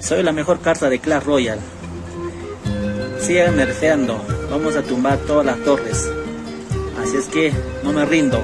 Soy la mejor carta de Clash Royale. Sigan nerfeando. Vamos a tumbar todas las torres. Así es que no me rindo.